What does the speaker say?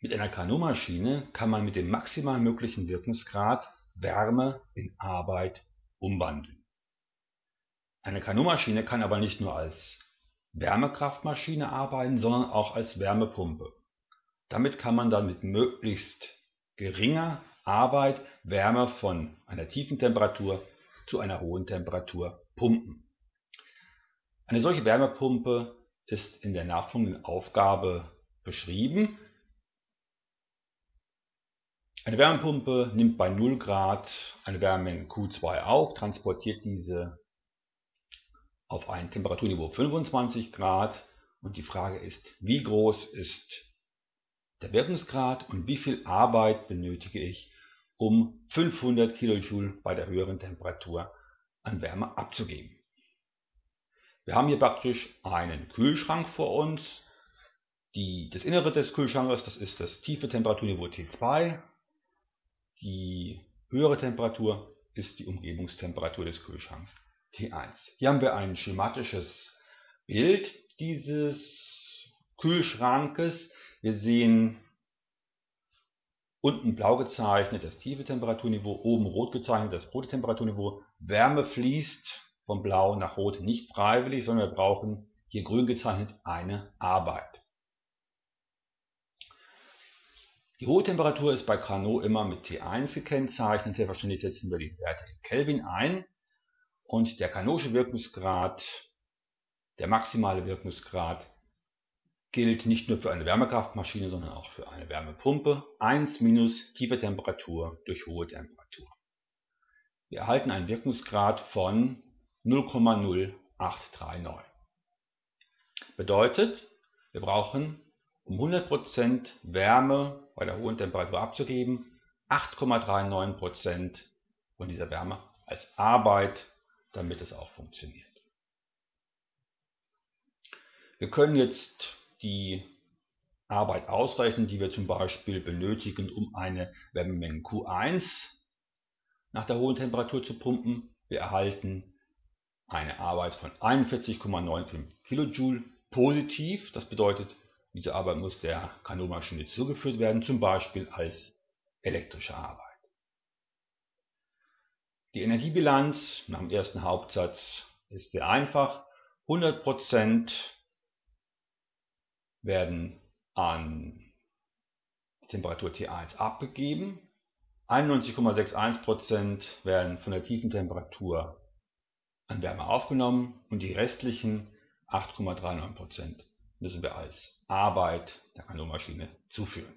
Mit einer Carnot-Maschine kann man mit dem maximal möglichen Wirkungsgrad Wärme in Arbeit umwandeln. Eine Carnot-Maschine kann aber nicht nur als Wärmekraftmaschine arbeiten, sondern auch als Wärmepumpe. Damit kann man dann mit möglichst geringer Arbeit Wärme von einer tiefen Temperatur zu einer hohen Temperatur pumpen. Eine solche Wärmepumpe ist in der nachfolgenden Aufgabe beschrieben. Eine Wärmepumpe nimmt bei 0 Grad eine Wärmemenge Q2 auf, transportiert diese auf ein Temperaturniveau 25 Grad und die Frage ist, wie groß ist der Wirkungsgrad und wie viel Arbeit benötige ich, um 500 kJ bei der höheren Temperatur an Wärme abzugeben. Wir haben hier praktisch einen Kühlschrank vor uns. Die, das Innere des Kühlschranks, das ist das tiefe Temperaturniveau T2 die höhere Temperatur ist die Umgebungstemperatur des Kühlschranks T1. Hier haben wir ein schematisches Bild dieses Kühlschrankes. Wir sehen unten blau gezeichnet das tiefe Temperaturniveau, oben rot gezeichnet das rote Temperaturniveau. Wärme fließt von blau nach rot nicht freiwillig, sondern wir brauchen hier grün gezeichnet eine Arbeit. Die hohe Temperatur ist bei Carnot immer mit T1 gekennzeichnet. Selbstverständlich setzen wir die Werte in Kelvin ein. Und der Carnotsche Wirkungsgrad, der maximale Wirkungsgrad, gilt nicht nur für eine Wärmekraftmaschine, sondern auch für eine Wärmepumpe. 1 minus tiefe Temperatur durch hohe Temperatur. Wir erhalten einen Wirkungsgrad von 0,0839. Bedeutet, wir brauchen um 100% Wärme bei der hohen Temperatur abzugeben, 8,39% von dieser Wärme als Arbeit, damit es auch funktioniert. Wir können jetzt die Arbeit ausrechnen, die wir zum Beispiel benötigen, um eine Wärmemenge Q1 nach der hohen Temperatur zu pumpen. Wir erhalten eine Arbeit von 41,95 kJ positiv. Das bedeutet, diese Arbeit muss der Kanonmaschine zugeführt werden, zum Beispiel als elektrische Arbeit. Die Energiebilanz nach dem ersten Hauptsatz ist sehr einfach. 100% werden an Temperatur T1 abgegeben, 91,61% werden von der tiefen Temperatur an Wärme aufgenommen und die restlichen 8,39% müssen wir als Arbeit der Kanonmaschine zuführen.